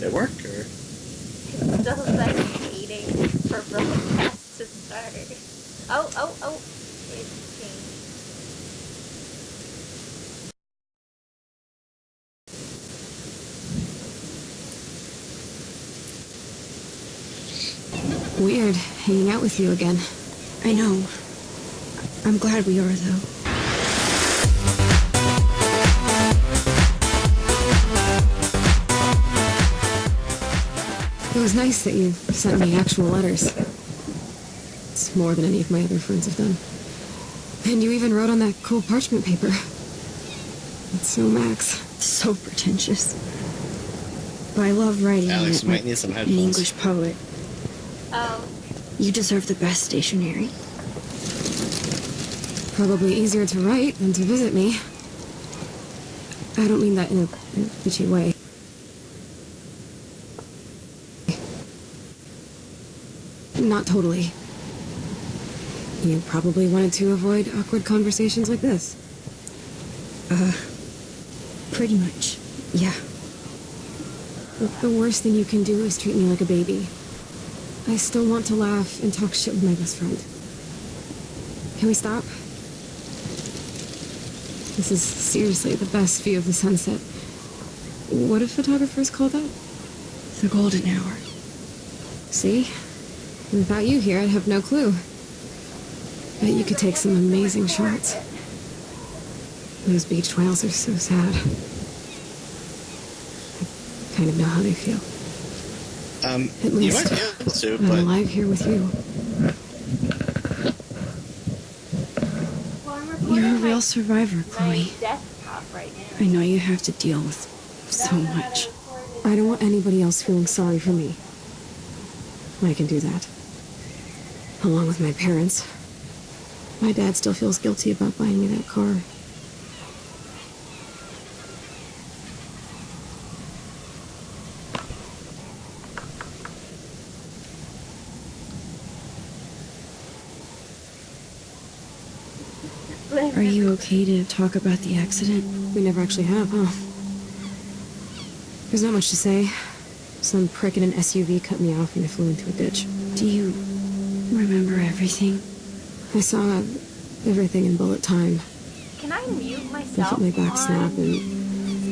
They work, or? It's still like waiting for broadcast to start. Oh, oh, oh. It's changed. Weird, hanging out with you again. I know. I'm glad we are, though. It was nice that you sent me actual letters. It's more than any of my other friends have done. And you even wrote on that cool parchment paper. It's so Max. So pretentious. But I love writing Alex, you might like need some headphones. an. English poet. Oh, You deserve the best stationery. Probably easier to write than to visit me. I don't mean that in a, in a bitchy way. Not totally. You probably wanted to avoid awkward conversations like this. Uh, pretty much. Yeah. The- worst thing you can do is treat me like a baby. I still want to laugh and talk shit with my best friend. Can we stop? This is seriously the best view of the sunset. What do photographers call that? The golden hour. See? Without you here, I'd have no clue. Bet you could take some amazing shots. Those beach whales are so sad. I kind of know how they feel. Um, At you least might be able to, I'm but alive here with you. well, I'm You're a real survivor, Chloe. right. I know you have to deal with so much. I don't want anybody else feeling sorry for me. I can do that. Along with my parents. My dad still feels guilty about buying me that car. Are you okay to talk about the accident? We never actually have, huh? There's not much to say. Some prick in an SUV cut me off and I flew into a ditch. Do you remember everything? I saw everything in bullet time. Can I mute I myself felt my back snap and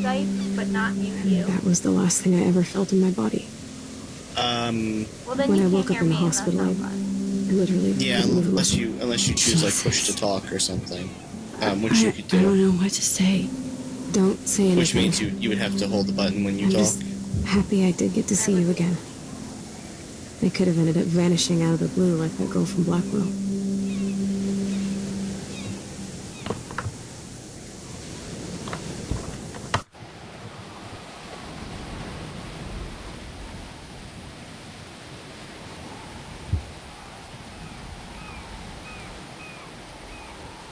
Skype, but not mute you? that was the last thing I ever felt in my body. um, Well, then when you I woke up in the me, and that's hospital, I- Literally. yeah, couldn't move unless you unless you choose like push to talk or something, um, which I, you could do. I don't know what to say. Don't say anything. Which means you you would have to hold the button when you I'm talk. just happy I did get to see you again. I could have ended up vanishing out of the blue like that girl from Blackwell.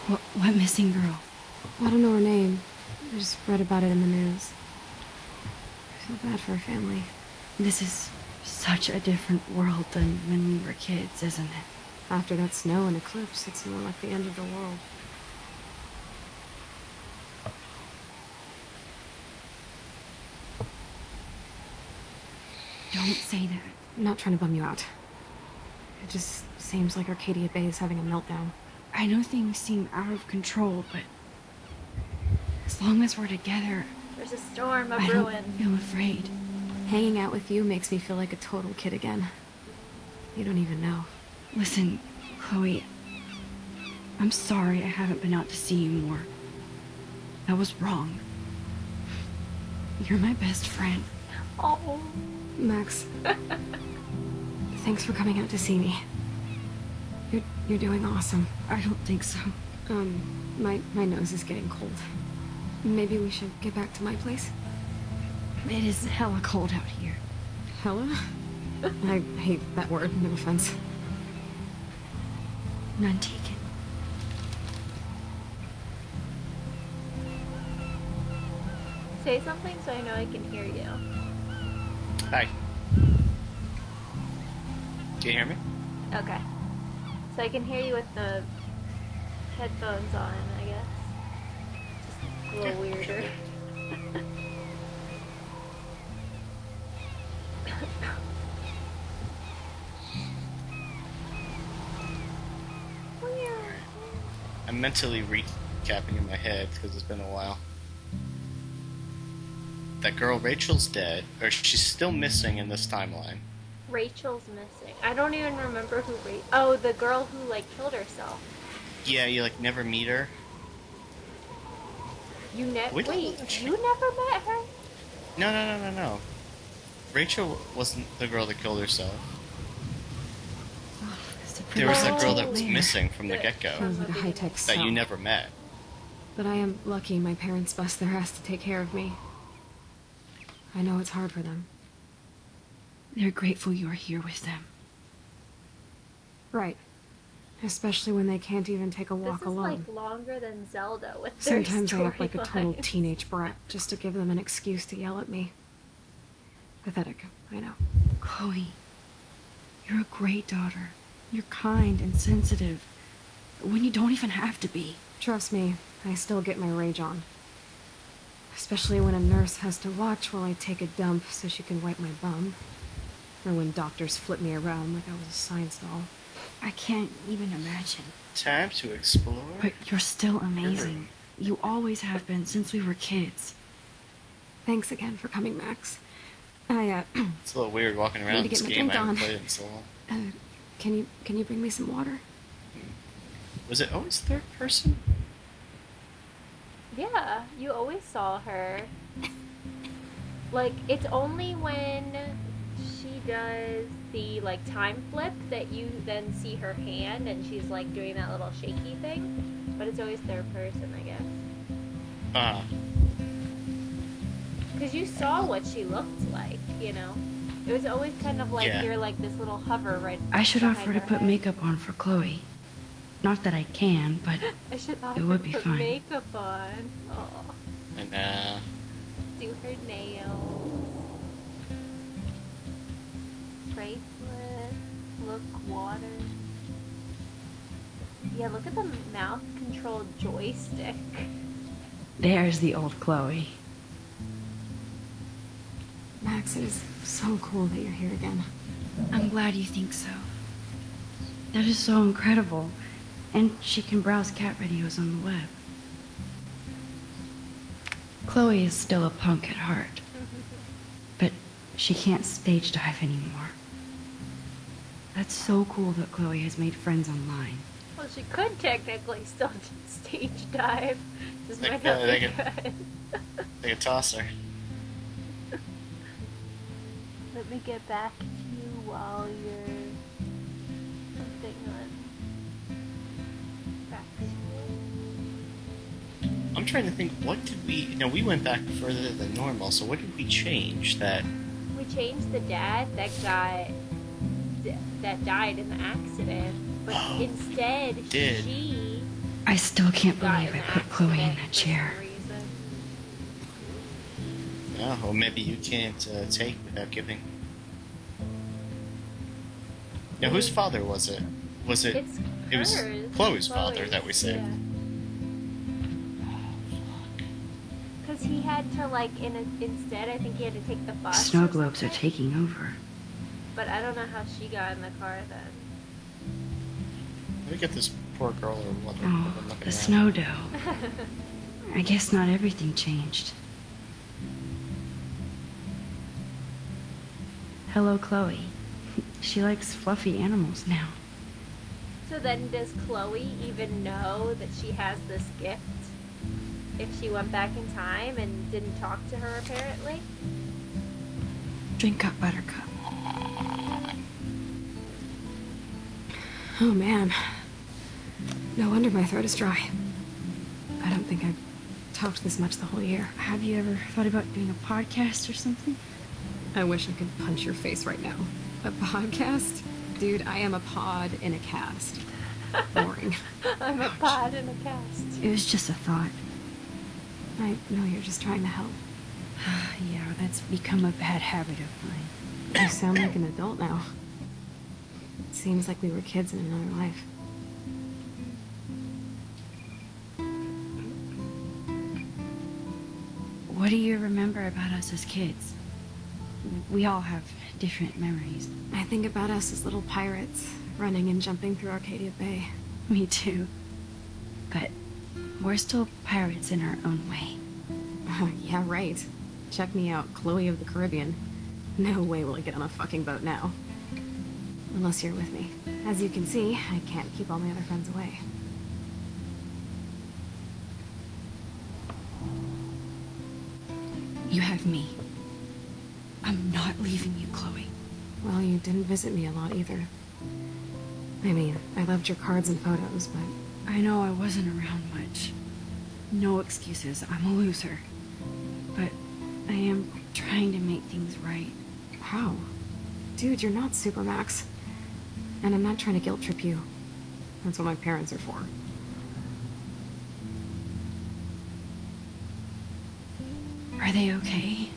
What, what missing girl? I don't know her name. I just read about it in the news. I feel bad for her family. This is such a different world than when we were kids, isn't it? After that snow and eclipse, it's more like the end of the world. Don't say that. I'm not trying to bum you out. It just seems like Arcadia Bay is having a meltdown. I know things seem out of control, but as long as we're together, There's a storm of I ruin. don't feel afraid. Hanging out with you makes me feel like a total kid again. You don't even know. Listen, Chloe, I'm sorry I haven't been out to see you more. That was wrong. You're my best friend. Oh, Max. Thanks for coming out to see me. You're you're doing awesome. I don't think so. Um, my my nose is getting cold. Maybe we should get back to my place. It is hella cold out here. Hella? I hate that word. No offense. None taken. say something so I know I can hear you. Hi. Can you hear me? Okay. So I can hear you with the headphones on, I guess. Just a little weirder. I'm mentally recapping in my head because it's been a while. That girl Rachel's dead, or she's still missing in this timeline. Rachel's missing. I don't even remember who Ra- Oh, the girl who like killed herself. Yeah, you like never meet her. You ne- We don't Wait, you never met her? No, no, no, no, no. Rachel wasn't the girl that killed herself. There was that girl that was missing from the The- get go Sounds like a high-tech that you never met. But I am lucky my parents bust their ass to take care of me. I know it's hard for them. They're grateful you're here with them. Right. Especially when they can't even take a walk this is alone. like longer than Zelda with their Sometimes I act like a total teenage brat just to give them an excuse to yell at me. Pathetic, I know. Chloe, you're a great daughter. You're kind and sensitive. When you don't even have to be. Trust me, I still get my rage on. Especially when a nurse has to watch while I take a dump so she can wipe my bum. Or when doctors flip me around like I was a science doll. I can't even imagine. Time to explore. But you're still amazing. You always have been since we were kids. Thanks again for coming, Max. I, uh, It's a little weird walking Need around to this get my game. I haven't on. played it in so long. uh, can you, can you bring me some water? Was it always third person? Yeah, you always saw her. Like, it's only when she does the, like, time flip that you then see her hand and she's, like, doing that little shaky thing. But it's always third person, I guess. Ah, Because you saw what she looked like, you know? It was always kind of like Yeah. you're like this little hover right I should offer to put head. makeup on for Chloe. Not that I can, but I should offer would to be put fine. makeup on. Oh, and uh, do her nails. Bracelet. Look, water. Yeah, look at the mouth control joystick. there's the old Chloe. Max, it is so cool that you're here again. I'm glad you think so. That is so incredible. And she can browse cat videos on the web. Chloe is still a punk at heart, but she can't stage dive anymore. That's so cool that Chloe has made friends online. Well, she could technically still stage dive. Just Like, might not uh, be they good. toss a Let me get back to you while you're something on. Back to you. I'm trying to think. What did we? No, we went back further than normal. So what did we change? That We changed the dad that got that died in the accident, but Oh, instead did. she I still can't got believe I put Chloe in that chair. some reason. oh, well, maybe you can't uh, take without giving. Now, whose father was it? Was it? It's it was hers. Chloe's father that we saved. Because he had to like in a, instead, I think he had to take the bus. Snow globes are taking over. But I don't know how she got in the car then. Let me get this poor girl or what? Oh, the at. snow dough. I guess not everything changed. Hello, Chloe. She likes fluffy animals now. So then, does Chloe even know that she has this gift? If she went back in time and didn't talk to her, apparently. Drink up, Buttercup. Oh man. No wonder my throat is dry. I don't think I've talked this much the whole year. Have you ever thought about doing a podcast or something? I wish I could punch your face right now. A podcast? Dude, I am a pod in a cast. Boring. I'm a pod in a cast. It was just a thought. I know you're just trying to help. yeah, that's become a bad habit of mine. You sound like an adult now. It seems like we were kids in another life. What do you remember about us as kids? We all have different memories. I think about us as little pirates, running and jumping through Arcadia Bay. Me too. but we're still pirates in our own way. yeah, right. Check me out, Chloe of the Caribbean. No way will I get on a fucking boat now. Unless you're with me. As you can see, I can't keep all my other friends away. You have me. I'm not leaving you, Chloe. Well, you didn't visit me a lot either. I mean, I loved your cards and photos, but I know I wasn't around much. No excuses, I'm a loser. But I am trying to make things right. how? Dude, you're not Supermax. And I'm not trying to guilt trip you. That's what my parents are for. Are they okay?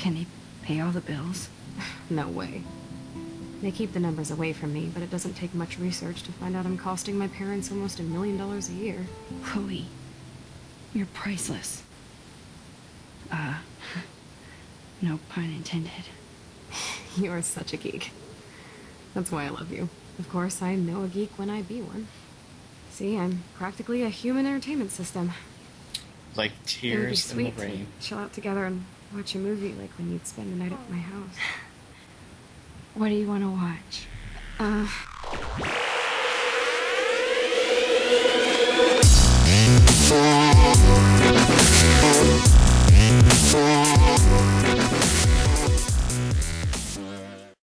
Can they pay all the bills? No way. They keep the numbers away from me, but it doesn't take much research to find out I'm costing my parents almost a million dollars a year. Chloe, you're priceless. Uh, no pun intended. You are such a geek. That's why I love you. Of course, I know a geek when I be one. See, I'm practically a human entertainment system. Like It would be tears in the sweet to rain. chill out together and watch a movie like when you'd spend the night at my house. What do you want to watch? Uh,